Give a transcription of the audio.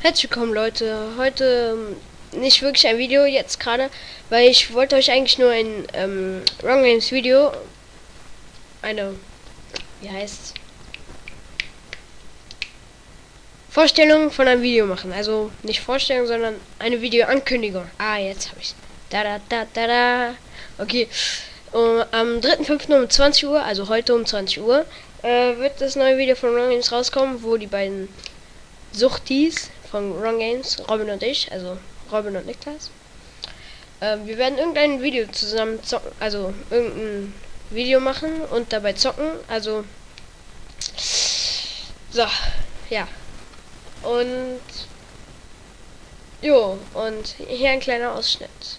Herzlich willkommen Leute, heute ähm, nicht wirklich ein Video jetzt gerade, weil ich wollte euch eigentlich nur ein ähm, Wrong Games Video, eine, wie heißt Vorstellung von einem Video machen, also nicht Vorstellung, sondern eine Videoankündigung. Ah, jetzt habe ich da da da da da. Okay, um, am 3.5. um 20 Uhr, also heute um 20 Uhr, äh, wird das neue Video von Wrong Games rauskommen, wo die beiden Suchtis von Wrong Games, Robin und ich, also Robin und Niklas. Ähm, wir werden irgendein Video zusammen zocken, also irgendein Video machen und dabei zocken, also so, ja. Und jo, und hier ein kleiner Ausschnitt.